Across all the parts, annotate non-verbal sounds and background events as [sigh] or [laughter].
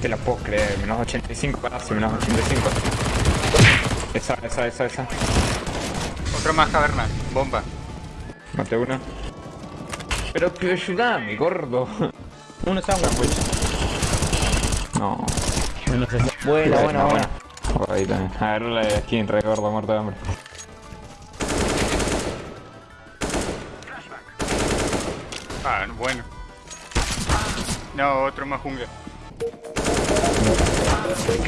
te la puedo creer, menos 85 casi, menos 85. Esa, esa, esa, esa. Otro más caverna. Bomba. Mate uno. Pero que ayudame, gordo. Uno sándwich. No. Uno se... Buena, buena, buena. Ahí también. A ver la de skin, re gordo, muerto de hambre. Ah, bueno. No, otro más jungla.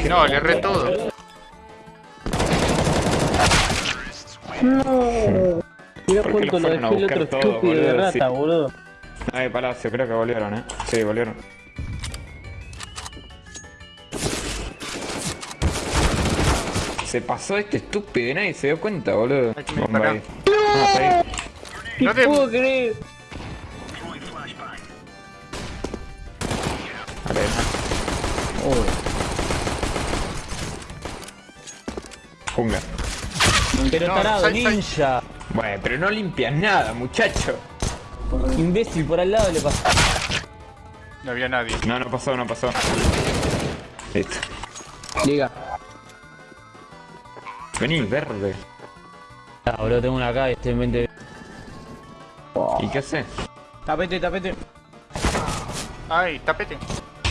No, le erré todo. No. Mira ¿Por qué cuánto lo lo fueron a dejé el otro todo, estúpido de boludo? rata, Sí. boludo. Ay, Palacio, creo que volvieron, eh. Sí, volvieron. Se pasó este estúpido y nadie se dio cuenta, boludo. Bomba ahí. Ah, está ahí. No te... puedo creer. Vale, Uy. Jungla. Pero No, tarado, sal- sal- ninja. Bueno, pero no limpias nada, muchacho. Imbécil por al lado le pasa. No había nadie. No, no pasó, no pasó. Listo. Liga. Vení, verde. Ah, boludo, tengo una acá y estoy en 20. ¿Y qué hace? Tapete, tapete. Ay, tapete.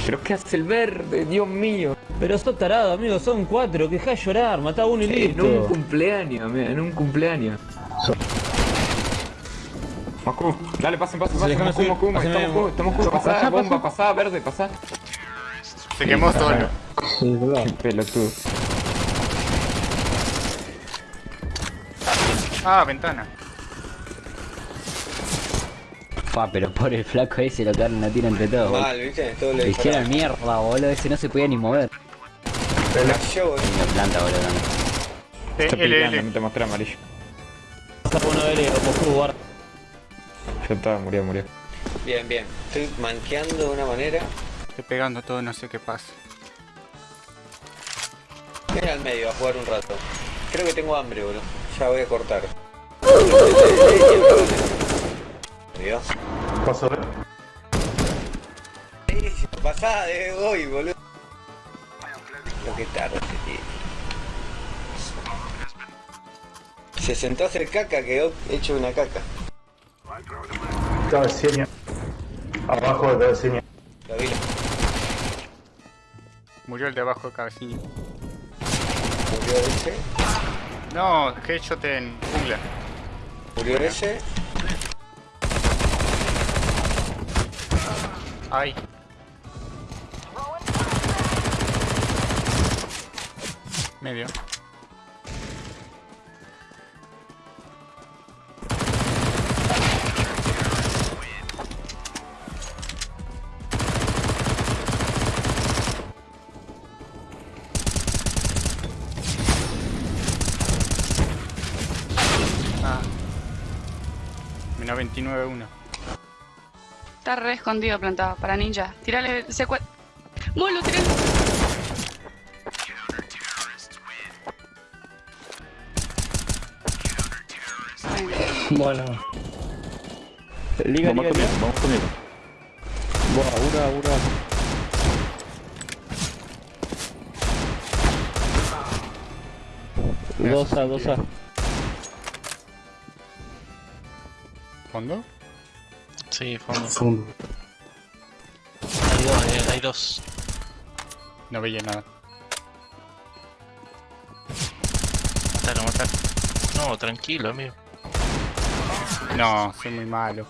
¿Pero qué hace el verde? Dios mío. Pero sos tarado, amigo, son cuatro. Que deja llorar, matá a uno y En un listo. cumpleaños, mira, en un cumpleaños. Moscú, dale, pasen, pasen, pasen. Moscú. Moscú, estamos estamos Moscú. Pasá, bomba, pasá, verde, pasá. Se quemó solo. Qué pelotudo. Ah, ventana. Fa, pero por el flaco ese lo quedaron la tira entre todos. Mal, ¿viste? Todo Le hicieron mierda, boludo. Ese no se podía ni mover. Relació, boludo. En la planta, boludo. también. Eh, Está LL. no te mostré amarillo. Pasa por uno de L, Moscú, guarda. Ya está, murió, murió. Bien, bien. Estoy manqueando de una manera. Estoy pegando todo, no sé qué pasa. Ven al medio a jugar un rato. Creo que tengo hambre, boludo. Ya voy a cortar. Dios. Paso, ¿eh? Sí, Pasá de hoy, boludo. Lo que tarde este tío. Se sentó a hacer caca, quedó hecho una caca. Cabeceña. Abajo de cabeceña. La vi. Murió el de abajo de cabecilla. Murió ese. No, headshot en jungla. Murió ese. Ay. Medio. Ah. Menos 29-1. Está re escondido plantado para ninja. Tirale secue... ¡Bolo, tirale! [laughs] Bueno. Liga, Vamos liga, conmigo, liga. vamos conmigo. Buah, ura, ura. Dos a, dos a. ¿Fondo? Sí, fondo. Fondo. Hay dos, eh, hay dos. No veía nada. Matalo, matalo. No, tranquilo, amigo. No, [laughs] soy muy malo.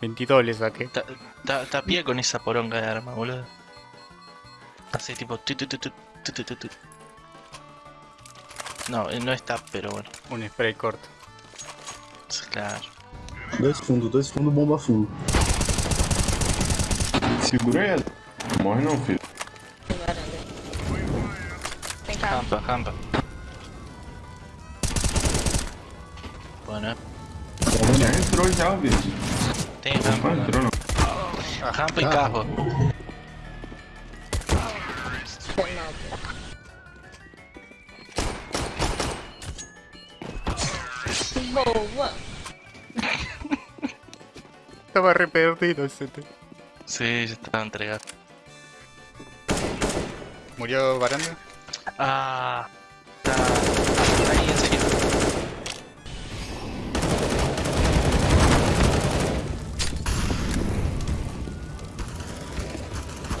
22 le saqué. Ta- ta- Tapía con esa poronga de arma, boludo. Hace tipo... No, eh, no está, pero bueno. Un spray corto. Claro. Dois fundo, dois fundo, bomba full. Segura ela. Morre não, filho. Já entrou já, bicho. tem jampa. Não ¿no? entrou não. Jampa y cajo. Estaba re perdido ese te- Sí, ya estaba entregado. ¿Murió Baranda? Ah. Está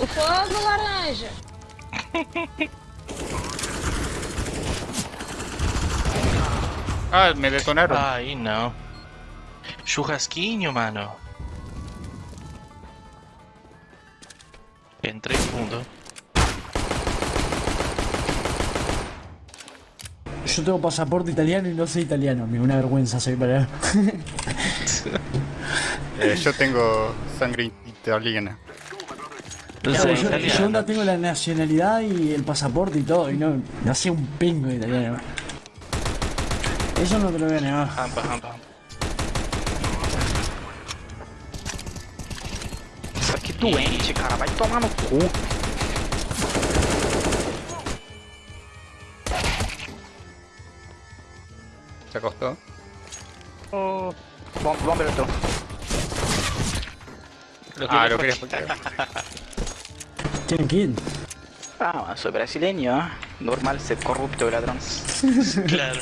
O fogo laranja. [laughs] Ah, me detonaron. Aí não. Churrasquinho, mano. Entrei fundo. Yo tengo pasaporte italiano y no soy italiano, amigo. Una vergüenza soy para. [laughs] Eh, yo tengo sangre italiana. [laughs] Claro, yo, yo onda tengo la nacionalidad y el pasaporte y todo, y no, no sé un pingo de italiano. Eso no te lo voy a negar. Rampa, rampa. Isso aqui doente, cara. Vai tomar no cu. ¿Se acostó? Ô, Bom, bomba entrou. Ah, lo quería [laughs] ¿Tienen kill? Ah, mano, soy brasileño, ¿eh? Normal ser corrupto ladrón. [laughs] Claro.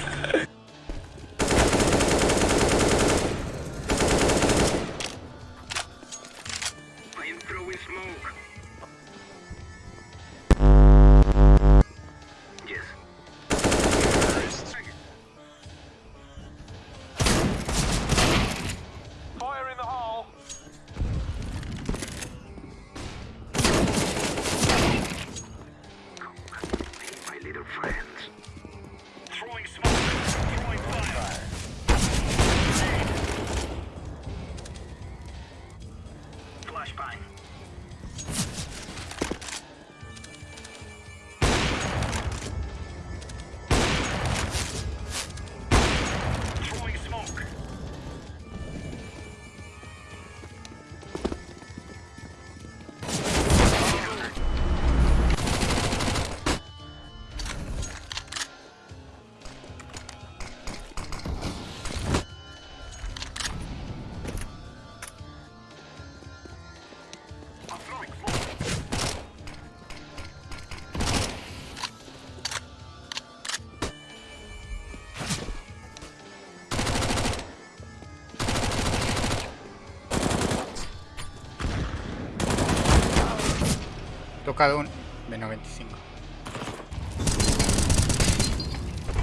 Tocado un. Menos 25.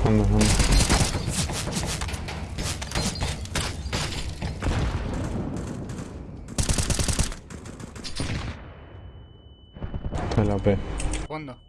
Fondo, fondo. Está la P. Fondo.